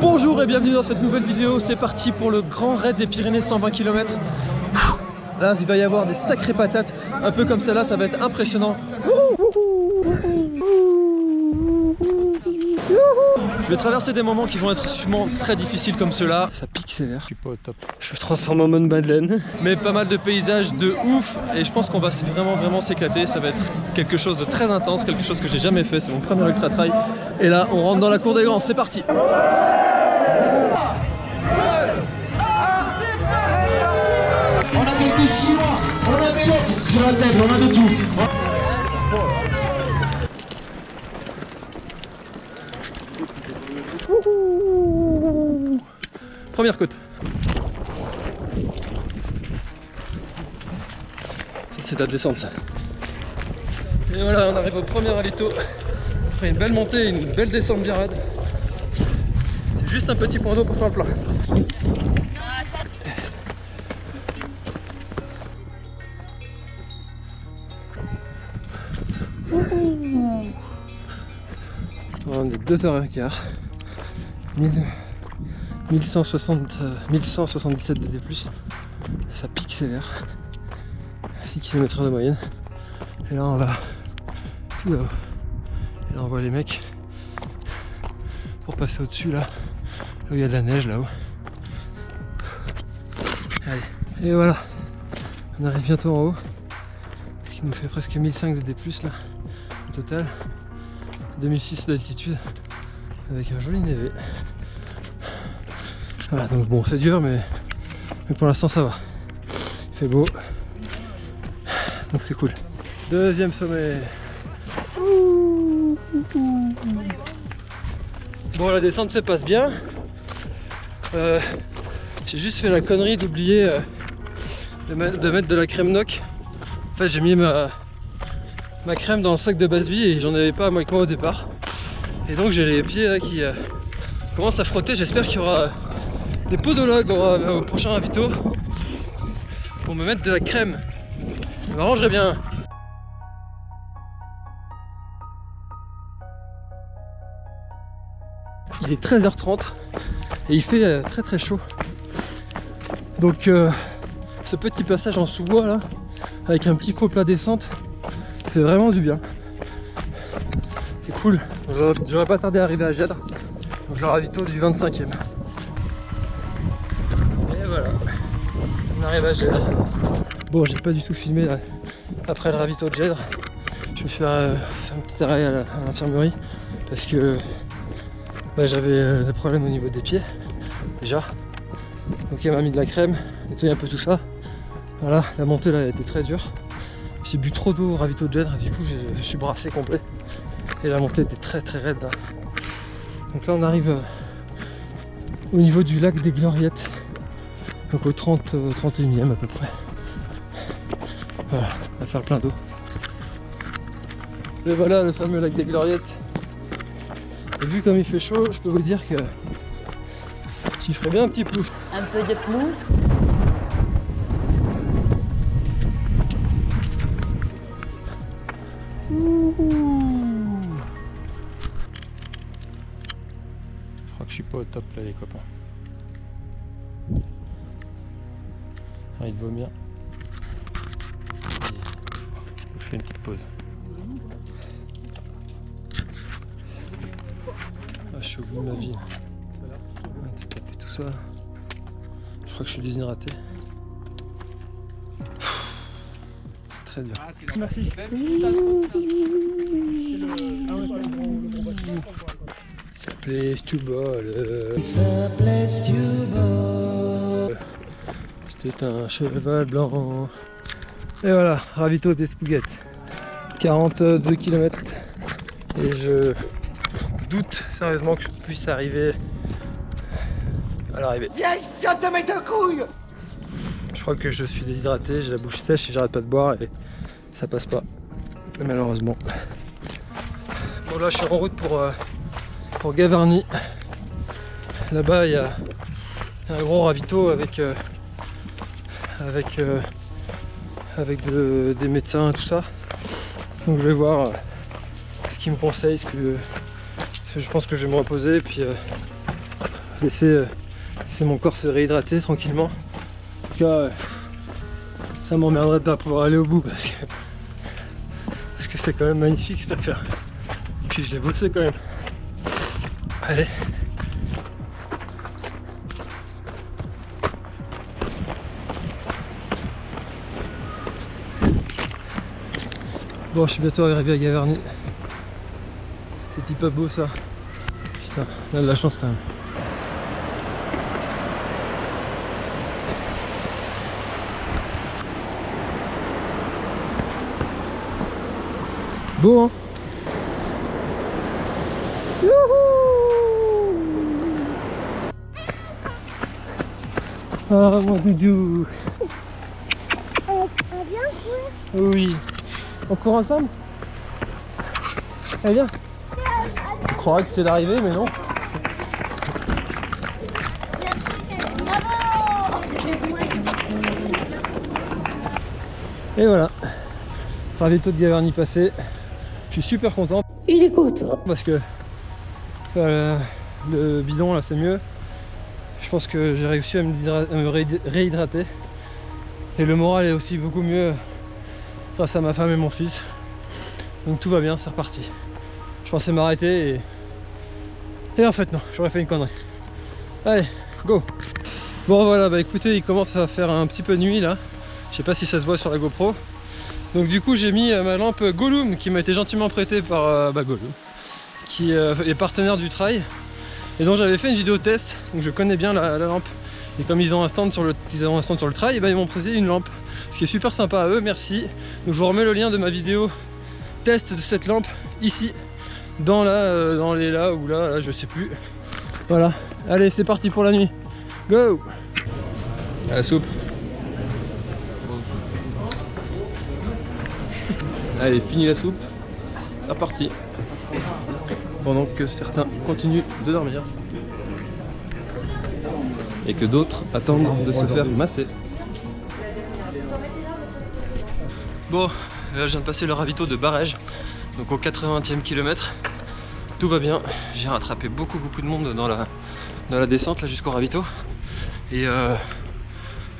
Bonjour et bienvenue dans cette nouvelle vidéo, c'est parti pour le grand raid des Pyrénées 120 km Là il va y avoir des sacrées patates, un peu comme celle-là, ça va être impressionnant Je vais traverser des moments qui vont être sûrement très difficiles comme ceux-là. Ça pique sévère. Je suis pas au top. Je me transforme en mode Madeleine. Mais pas mal de paysages de ouf. Et je pense qu'on va vraiment vraiment s'éclater. Ça va être quelque chose de très intense, quelque chose que j'ai jamais fait. C'est mon premier ultra trail. Et là, on rentre dans la cour des grands. C'est parti. On a quelques chinois, on a des sur la tête, on a de tout. Première côte. C'est la descente ça. Et voilà, on arrive au premier alito. Après une belle montée, une belle descente bien raide. Juste un petit point d'eau pour faire le plat. On est 2h15. 1160, 1177 de D+, ça pique sévère, 6 km de moyenne, et là on va tout là-haut, et là on voit les mecs pour passer au-dessus là, il y a de la neige là-haut. Allez, et voilà, on arrive bientôt en haut, ce qui nous fait presque 1500 de D+, là, au total, 2006 d'altitude, avec un joli névé. Voilà, donc bon, c'est dur, mais, pour l'instant ça va. Il fait beau, donc c'est cool. Deuxième sommet. Bon, la descente se passe bien. Euh, j'ai juste fait la connerie d'oublier euh, de, mettre de la crème noc. En fait, j'ai mis ma, crème dans le sac de base vie et j'en avais pas avec moi au départ. Et donc j'ai les pieds là qui euh, commencent à frotter. J'espère qu'il y aura des podologues au, prochain ravito pour me mettre de la crème. Ça m'arrangerait bien. Il est 13h30 et il fait euh, très très chaud. Donc euh, ce petit passage en sous-bois là, avec un petit faux plat descente, fait vraiment du bien. C'est cool. J'aurais pas tardé à arriver à Gèdre. Donc le ravito du 25e. on arrive à Gèdre. Bon, j'ai pas du tout filmé après le ravito de Gèdre. Je me suis euh, fait un petit arrêt à l'infirmerie parce que bah, j'avais euh, des problèmes au niveau des pieds déjà. Donc elle m'a mis de la crème, nettoyé un peu tout ça. Voilà, la montée là a été très dure. J'ai bu trop d'eau au ravito de Gèdre, du coup je suis brassé complet. Et la montée était très très raide là. Donc là on arrive euh, au niveau du lac des Gloriettes donc au 30, 31e euh, à peu près. Voilà, on va faire plein d'eau. Et voilà le fameux lac des Gloriettes. Et vu comme il fait chaud, je peux vous dire que j'y ferai bien un petit plouf. Un peu de plouf. Je crois que je suis pas au top là les copains. envie de vomir. je fais une petite pause. Ah, je suis au bout de ma vie. Ça. Je crois que je suis déshydraté. Très dur. Merci. Ça place to ball. Ça place to ball. C'est un cheval blanc. Et voilà, ravito des spouguettes. 42 km. Et je doute sérieusement que je puisse arriver à l'arrivée. Je crois que je suis déshydraté, j'ai la bouche sèche et j'arrête pas de boire et ça passe pas. Malheureusement. Bon là je suis en route pour, euh, pour Gavarnie. Là-bas il y, a un gros ravito avec euh, avec, euh, avec des médecins, tout ça. Donc je vais voir euh, ce qu'ils me conseillent, ce que, je pense que je vais me reposer et puis laisser, laisser mon corps se réhydrater tranquillement. En tout cas, ça m'emmerderait de pas pouvoir aller au bout parce que c'est quand même magnifique cette affaire. Puis je l'ai bossé quand même. Allez. Bon, je suis bientôt arrivé à Gaverny. Petit pas beau ça. Putain, on a de la chance quand même. Beau hein. Youhou. Ah mon doudou. On va bien jouer. Oui. On court ensemble? Allez viens. On croirait que c'est l'arrivée mais non. Et voilà. Ravito de Gaverny passé Je suis super content. Il est content. parce que euh, le bidon là c'est mieux. Je pense que j'ai réussi à me, réhydrater. Et le moral est aussi beaucoup mieux grâce à ma femme et mon fils. Donc tout va bien c'est reparti. Je pensais m'arrêter et et en fait non j'aurais fait une connerie. Allez go. Bon voilà bah écoutez il commence à faire un petit peu nuit là. Je sais pas si ça se voit sur la GoPro donc du coup j'ai mis euh, ma lampe Gollum qui m'a été gentiment prêtée par euh, bah, Gollum qui euh, est partenaire du trail et donc j'avais fait une vidéo test. Donc je connais bien la, la lampe. Et comme ils ont un stand sur le, ils trail et ben ils m'ont prêté une lampe ce qui est super sympa à eux merci. Donc je vous remets le lien de ma vidéo test de cette lampe ici dans la euh, les là ou là, là je sais plus. Voilà. Allez c'est parti pour la nuit. Go! À la soupe allez fini la soupe la partie pendant que certains continuent de dormir et que d'autres attendent de se faire masser. Bon, là je viens de passer le ravito de Barège, donc au 80e kilomètre. Tout va bien, j'ai rattrapé beaucoup beaucoup de monde dans la, dans la descente là jusqu'au ravito. Et euh,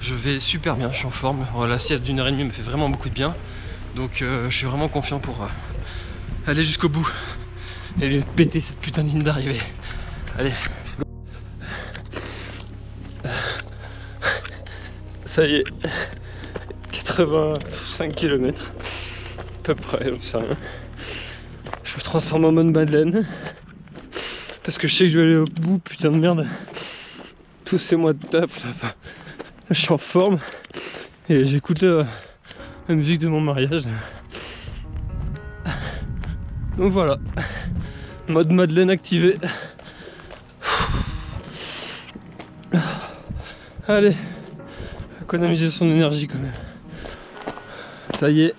je vais super bien, je suis en forme. La sieste d'une heure et demie me fait vraiment beaucoup de bien. Donc euh, je suis vraiment confiant pour euh, aller jusqu'au bout et péter cette putain de ligne d'arrivée. Allez. Ça y est. 85 km. À peu près, j'en sais rien. Je me transforme en mode Madeleine. Parce que je sais que je vais aller au bout, putain de merde. Tous ces mois de taf. Là, je suis en forme. Et j'écoute euh, la musique de mon mariage. Donc voilà. Mode Madeleine activé. Allez, économiser son énergie quand même. Ça y est,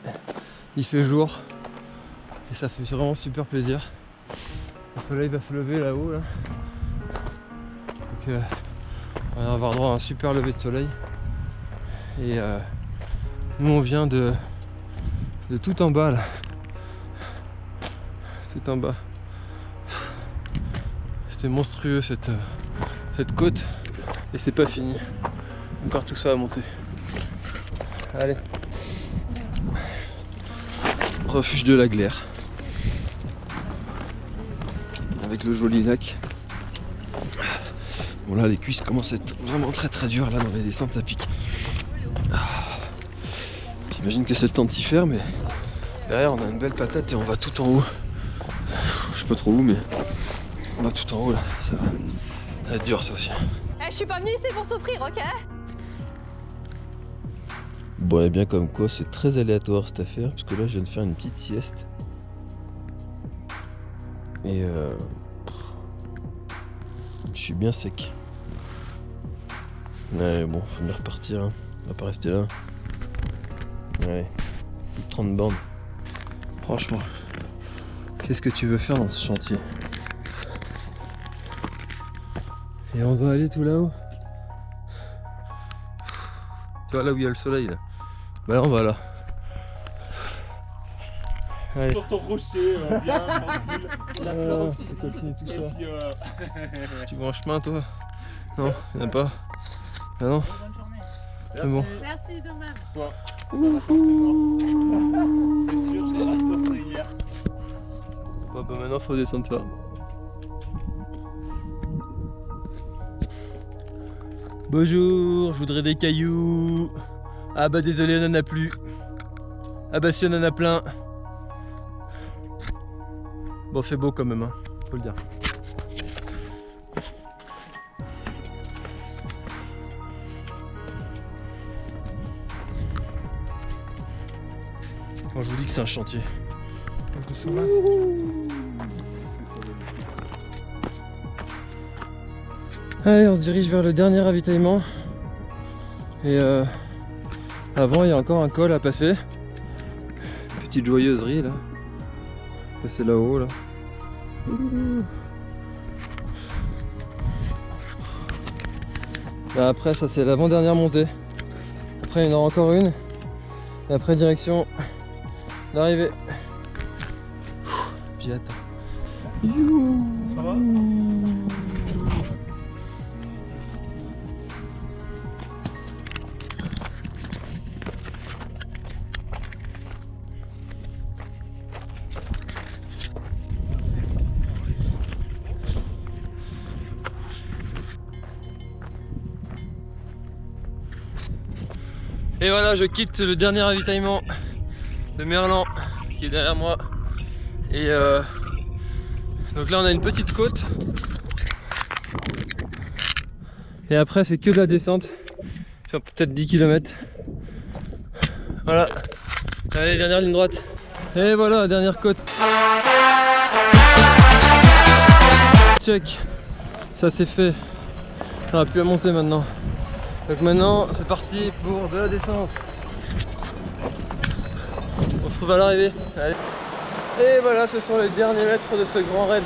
il fait jour. Et ça fait vraiment super plaisir. Le soleil va se lever là-haut là. Donc euh, on va avoir droit à un super lever de soleil. Et euh, on vient de, tout en bas là. Tout en bas. C'était monstrueux cette, euh, cette côte et c'est pas fini. Encore tout ça à monter. Allez. Refuge de la glaire. Avec le joli lac. Bon là les cuisses commencent à être vraiment très très dures là dans les descentes à pic. J'imagine que c'est le temps de s'y faire mais derrière on a une belle patate et on va tout en haut. Je sais pas trop où mais on va tout en haut là. Ça va, ça va être dur ça aussi. Eh, je suis pas venue ici pour souffrir, ok? Bon, et bien comme quoi, c'est très aléatoire cette affaire, parce que là, je viens de faire une petite sieste. Et euh... Je suis bien sec. Ouais, bon, faut bien repartir, hein. On va pas rester là. Ouais, plus de 30 bornes. Franchement, qu'est-ce que tu veux faire dans ce chantier? Et on doit aller tout là-haut? Tu vois là où il y a le soleil là? Bah là on va là. Allez. sur ton rocher, euh, bien tranquille. Euh, on continue tout ça. Et puis, euh, Tu vas en chemin toi? Non, il n'y en a pas. Ah non C'est bon. Merci de même. C'est sûr, je l'ai raté hier. Bon bah maintenant faut descendre ça. Bonjour, je voudrais des cailloux. Ah bah désolé, on en a plus. Ah bah si on en a plein. Bon c'est beau quand même, hein, faut le dire. Quand je vous dis que c'est un chantier. Allez, on se dirige vers le dernier ravitaillement. Et euh, avant, il y a encore un col à passer. Petite joyeuserie là. Passer là-haut là. Là, après, ça c'est l'avant-dernière montée. Après, il y en aura encore une. Et après, direction l'arrivée. J'ai hâte. Ça va Et voilà, je quitte le dernier ravitaillement Merlan qui est derrière moi. Et euh, donc là, on a une petite côte. Et après, c'est que de la descente. Sur peut-être 10 km. Voilà. Allez, dernière ligne droite. Et voilà, dernière côte. Check. Ça c'est fait. On a plus à monter maintenant. Donc maintenant, c'est parti pour de la descente. Se retrouve à l'arrivée. Et voilà, ce sont les derniers mètres de ce grand raid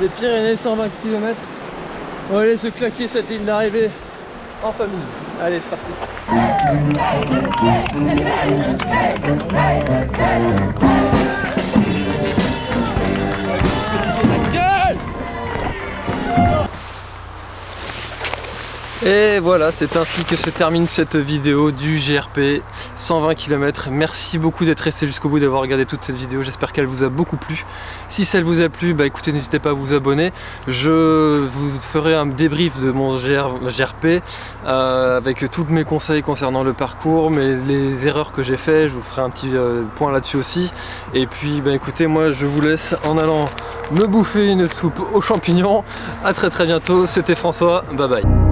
des Pyrénées, 120 km. On va aller se claquer cette ligne d'arrivée en famille. Allez, c'est parti. Et voilà, c'est ainsi que se termine cette vidéo du GRP 120 km. Merci beaucoup d'être resté jusqu'au bout, d'avoir regardé toute cette vidéo. J'espère qu'elle vous a beaucoup plu. Si celle vous a plu, bah écoutez, n'hésitez pas à vous abonner. Je vous ferai un débrief de mon GR GRP euh, avec tous mes conseils concernant le parcours, mais les erreurs que j'ai fait. Je vous ferai un petit euh, point là-dessus aussi. Et puis, bah écoutez, moi je vous laisse en allant me bouffer une soupe aux champignons. À très très bientôt. C'était François. Bye bye.